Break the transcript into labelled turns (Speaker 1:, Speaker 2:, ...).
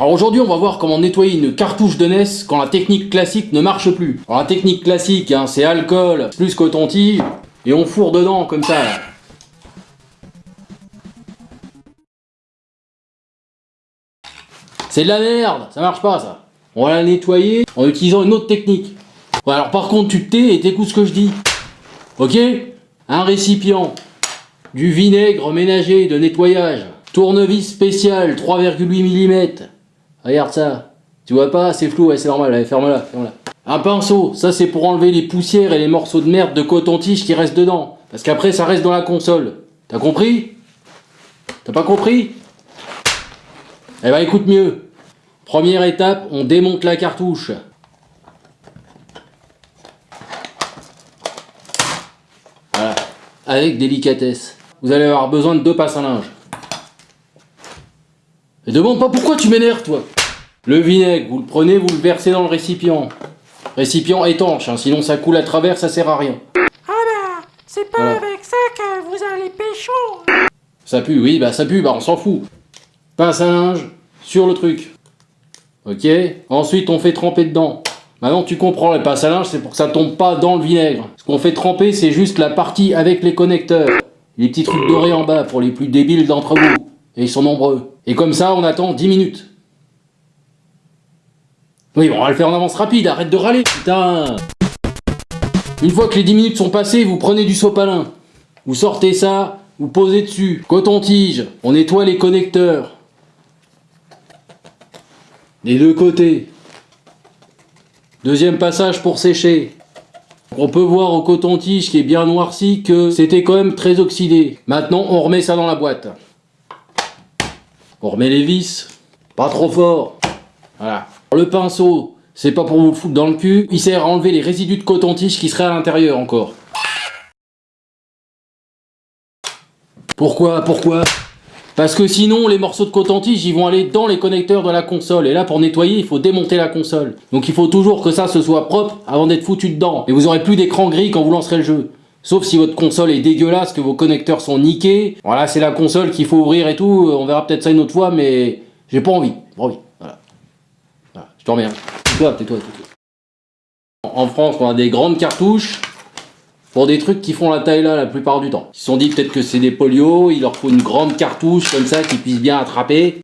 Speaker 1: Alors aujourd'hui, on va voir comment nettoyer une cartouche de NES quand la technique classique ne marche plus. Alors la technique classique, hein, c'est alcool plus coton-tige et on fourre dedans comme ça. C'est de la merde, ça marche pas ça. On va la nettoyer en utilisant une autre technique. Alors par contre, tu te tais et t'écoutes ce que je dis. Ok? Un récipient, du vinaigre ménager de nettoyage, tournevis spécial 3,8 mm. Regarde ça. Tu vois pas C'est flou, c'est normal, allez, ferme-la, ferme-la. Un pinceau, ça c'est pour enlever les poussières et les morceaux de merde de coton-tige qui restent dedans. Parce qu'après ça reste dans la console. T'as compris? T'as pas compris? Eh ben écoute mieux. Première étape, on démonte la cartouche. Voilà. Avec délicatesse. Vous allez avoir besoin de deux passes à linge. Et demande pas pourquoi tu m'énerves, toi. Le vinaigre, vous le prenez, vous le versez dans le récipient. Récipient étanche, hein, sinon ça coule à travers, ça sert à rien.
Speaker 2: Ah bah, c'est pas
Speaker 1: Voilà.
Speaker 2: avec ça que vous allez pécho.
Speaker 1: Ça pue, oui, bah ça pue, bah on s'en fout. Pince à linge sur le truc. Ok Ensuite, on fait tremper dedans. Maintenant, tu comprends, le pince à linge, c'est pour que ça tombe pas dans le vinaigre. Ce qu'on fait tremper, c'est juste la partie avec les connecteurs. Les petits trucs dorés en bas pour les plus débiles d'entre vous. Et ils sont nombreux. Et comme ça, on attend 10 minutes. Oui, on va le faire en avance rapide, arrête de râler, putain Une fois que les 10 minutes sont passées, vous prenez du sopalin. Vous sortez ça, vous posez dessus. Coton-tige, on nettoie les connecteurs. Les deux côtés. Deuxième passage pour sécher. On peut voir au coton-tige qui est bien noirci que c'était quand même très oxydé. Maintenant, on remet ça dans la boîte. On remet les vis. Pas trop fort. Voilà. Le pinceau, c'est pas pour vous foutre dans le cul. Il sert à enlever les résidus de coton-tige qui seraient à l'intérieur encore. Pourquoi Pourquoi? Parce que sinon, les morceaux de coton-tige, ils vont aller dans les connecteurs de la console. Et là, pour nettoyer, il faut démonter la console. Donc il faut toujours que ça se soit propre avant d'être foutu dedans. Et vous aurez plus d'écran gris quand vous lancerez le jeu. Sauf si votre console est dégueulasse, que vos connecteurs sont niqués. Voilà, c'est la console qu'il faut ouvrir et tout. On verra peut-être ça une autre fois, mais j'ai. Pas envie. Tais-toi, tais-toi, tais-toi. En France, on a des grandes cartouches pour des trucs qui font la taille là la plupart du temps. Ils se sont dit peut-être que c'est des polios, il leur faut une grande cartouche comme ça qui puisse bien attraper.